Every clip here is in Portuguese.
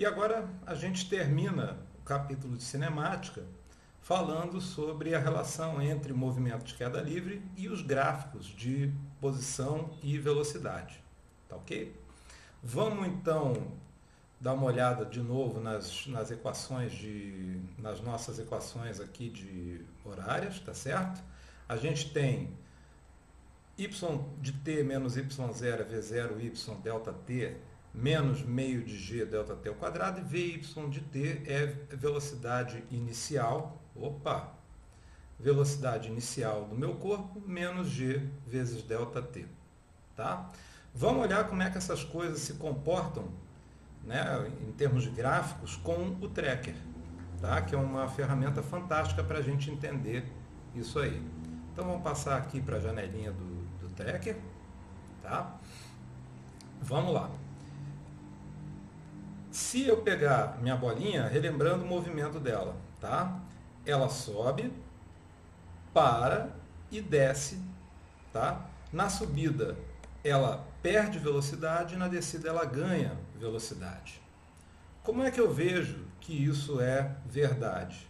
E agora a gente termina o capítulo de cinemática falando sobre a relação entre o movimento de queda livre e os gráficos de posição e velocidade. Tá ok? Vamos então dar uma olhada de novo nas, nas equações de nas nossas equações aqui de horárias, tá certo? A gente tem y de t menos y0 é v0 y delta t menos meio de g delta t ao quadrado e vy de t é velocidade inicial, opa, velocidade inicial do meu corpo menos g vezes delta t, tá? Vamos olhar como é que essas coisas se comportam né, em termos gráficos com o tracker, tá? que é uma ferramenta fantástica para a gente entender isso aí. Então vamos passar aqui para a janelinha do, do tracker. Tá? Vamos lá. Se eu pegar minha bolinha, relembrando o movimento dela, tá? ela sobe, para e desce. Tá? Na subida, ela perde velocidade e na descida ela ganha velocidade. Como é que eu vejo que isso é verdade?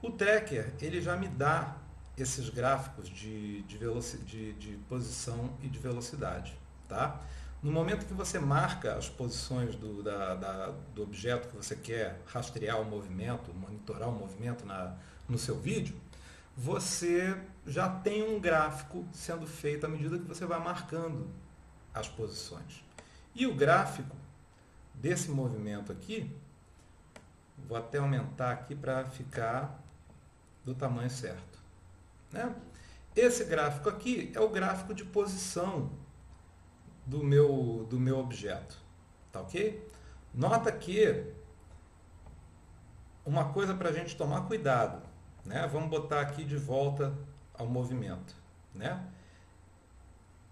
O tracker ele já me dá esses gráficos de, de, de, de posição e de velocidade. Tá? No momento que você marca as posições do, da, da, do objeto que você quer rastrear o movimento, monitorar o movimento na, no seu vídeo, você já tem um gráfico sendo feito à medida que você vai marcando as posições. E o gráfico desse movimento aqui, vou até aumentar aqui para ficar do tamanho certo. Né? Esse gráfico aqui é o gráfico de posição do meu, do meu objeto. Tá ok? Nota que uma coisa para a gente tomar cuidado. Né? Vamos botar aqui de volta ao movimento. Né?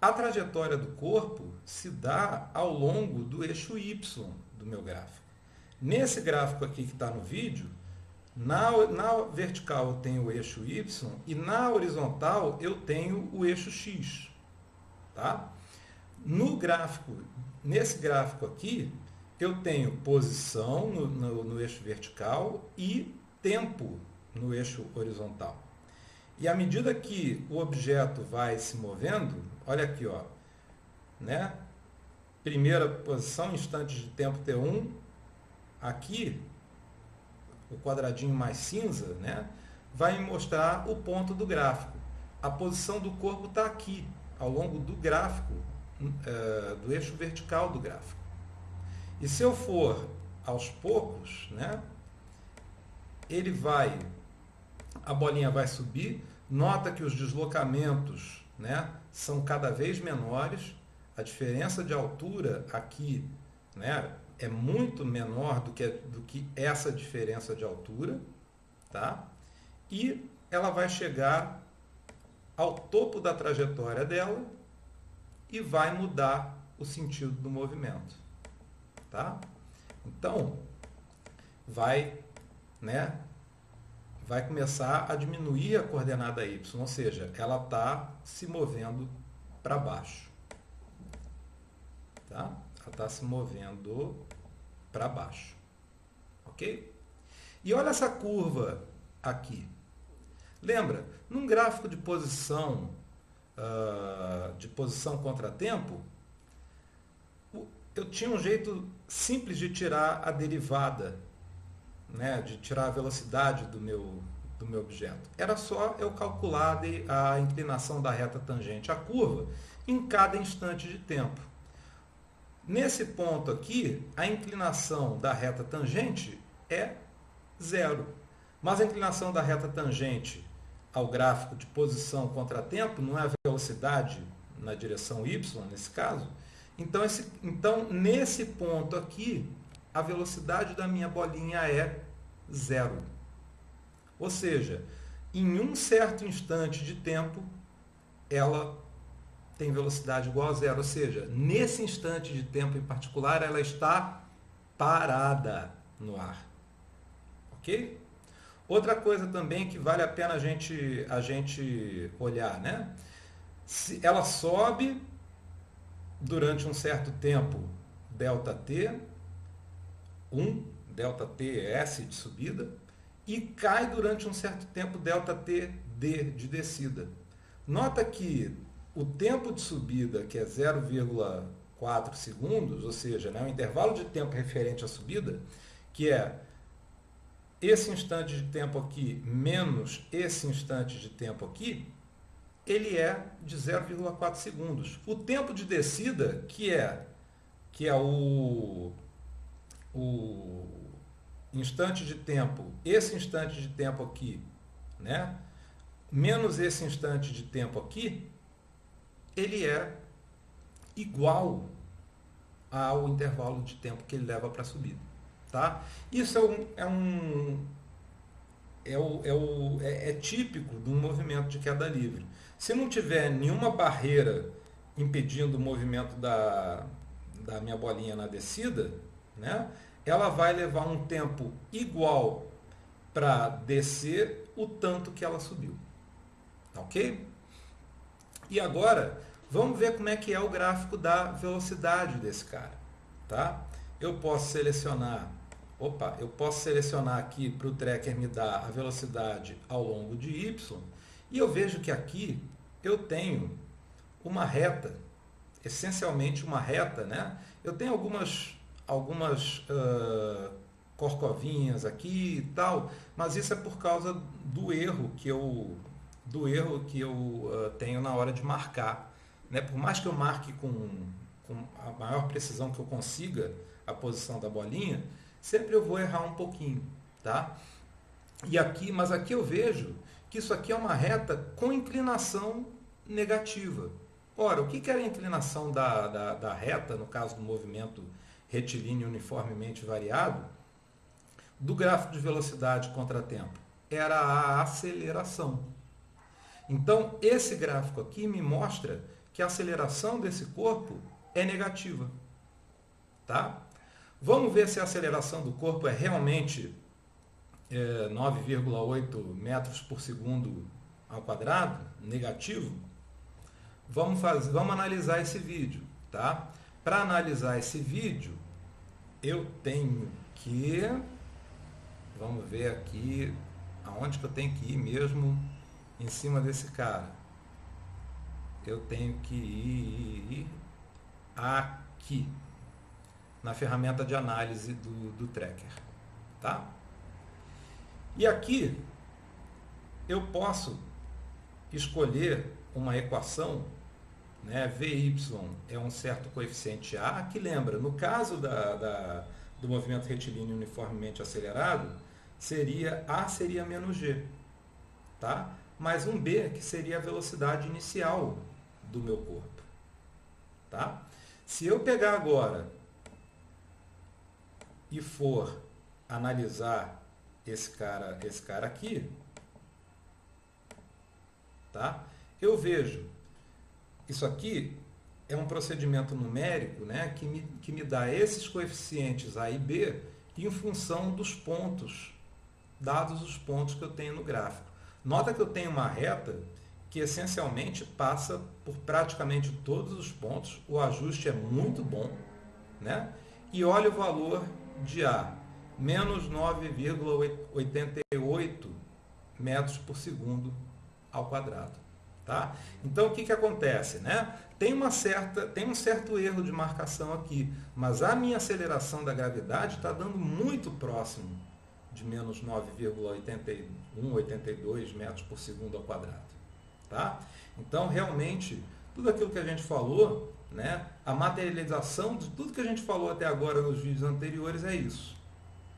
A trajetória do corpo se dá ao longo do eixo Y do meu gráfico. Nesse gráfico aqui que está no vídeo, na, na vertical eu tenho o eixo Y e na horizontal eu tenho o eixo X. Tá? No gráfico, nesse gráfico aqui, eu tenho posição no, no, no eixo vertical e tempo no eixo horizontal. E à medida que o objeto vai se movendo, olha aqui, ó, né? Primeira posição, instantes de tempo T1, aqui, o quadradinho mais cinza, né? Vai mostrar o ponto do gráfico. A posição do corpo está aqui, ao longo do gráfico, é, do eixo vertical do gráfico. E se eu for aos poucos, né? Ele vai a bolinha vai subir, nota que os deslocamentos né, são cada vez menores, a diferença de altura aqui né, é muito menor do que, do que essa diferença de altura, tá? e ela vai chegar ao topo da trajetória dela e vai mudar o sentido do movimento. Tá? Então, vai né, vai começar a diminuir a coordenada y, ou seja, ela está se movendo para baixo. Tá? Ela está se movendo para baixo. Ok? E olha essa curva aqui. Lembra, num gráfico de posição, uh, de posição contra-tempo, eu tinha um jeito simples de tirar a derivada né, de tirar a velocidade do meu, do meu objeto. Era só eu calcular a inclinação da reta tangente à curva em cada instante de tempo. Nesse ponto aqui, a inclinação da reta tangente é zero. Mas a inclinação da reta tangente ao gráfico de posição contra tempo não é a velocidade na direção y, nesse caso. Então, esse, então nesse ponto aqui, a velocidade da minha bolinha é zero. Ou seja, em um certo instante de tempo, ela tem velocidade igual a zero. Ou seja, nesse instante de tempo em particular, ela está parada no ar. Ok? Outra coisa também que vale a pena a gente, a gente olhar, né? Se ela sobe durante um certo tempo, ΔT, 1, delta t S de subida, e cai durante um certo tempo delta t d de descida. Nota que o tempo de subida, que é 0,4 segundos, ou seja, né, o intervalo de tempo referente à subida, que é esse instante de tempo aqui menos esse instante de tempo aqui, ele é de 0,4 segundos. O tempo de descida, que é, que é o, o instante de tempo, esse instante de tempo aqui, né? menos esse instante de tempo aqui, ele é igual ao intervalo de tempo que ele leva para a subida. Tá? Isso é um, é, um é, o, é, o, é, é típico de um movimento de queda livre. Se não tiver nenhuma barreira impedindo o movimento da, da minha bolinha na descida, né, ela vai levar um tempo igual para descer o tanto que ela subiu. Ok? E agora, vamos ver como é que é o gráfico da velocidade desse cara. Tá? Eu posso selecionar Opa, eu posso selecionar aqui para o tracker me dar a velocidade ao longo de y, e eu vejo que aqui eu tenho uma reta, essencialmente uma reta, né? Eu tenho algumas, algumas uh, corcovinhas aqui e tal, mas isso é por causa do erro que eu, do erro que eu uh, tenho na hora de marcar. Né? Por mais que eu marque com, com a maior precisão que eu consiga a posição da bolinha, sempre eu vou errar um pouquinho, tá? E aqui, mas aqui eu vejo que isso aqui é uma reta com inclinação negativa. Ora, o que era a inclinação da, da, da reta, no caso do movimento retilíneo uniformemente variado, do gráfico de velocidade contra tempo? Era a aceleração. Então, esse gráfico aqui me mostra que a aceleração desse corpo é negativa. Tá? Vamos ver se a aceleração do corpo é realmente é, 9,8 metros por segundo ao quadrado, negativo. Vamos, fazer, vamos analisar esse vídeo. Tá? Para analisar esse vídeo, eu tenho que... Vamos ver aqui aonde que eu tenho que ir mesmo em cima desse cara. Eu tenho que ir aqui na ferramenta de análise do, do tracker. Tá? E aqui eu posso escolher uma equação, né, VY é um certo coeficiente A, que lembra, no caso da, da, do movimento retilíneo uniformemente acelerado, seria A seria menos G, tá? mais um B, que seria a velocidade inicial do meu corpo. Tá? Se eu pegar agora e for analisar esse cara, esse cara aqui, tá? Eu vejo isso aqui é um procedimento numérico, né, que me, que me dá esses coeficientes A e B em função dos pontos, dados os pontos que eu tenho no gráfico. Nota que eu tenho uma reta que essencialmente passa por praticamente todos os pontos, o ajuste é muito bom, né? E olha o valor de A, menos 9,88 metros por segundo ao quadrado. Tá? Então, o que, que acontece? Né? Tem, uma certa, tem um certo erro de marcação aqui, mas a minha aceleração da gravidade está dando muito próximo de menos 9,81, 82 metros por segundo ao quadrado. Tá? Então, realmente, tudo aquilo que a gente falou né? A materialização de tudo que a gente falou até agora nos vídeos anteriores é isso.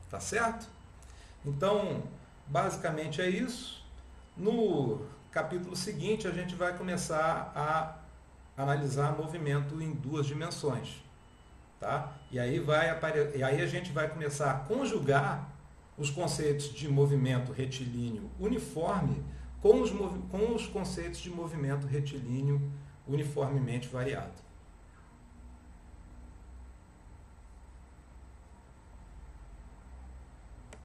Tá certo? Então, basicamente é isso. No capítulo seguinte, a gente vai começar a analisar movimento em duas dimensões. Tá? E, aí vai apare... e aí a gente vai começar a conjugar os conceitos de movimento retilíneo uniforme com os, mov... com os conceitos de movimento retilíneo uniformemente variado.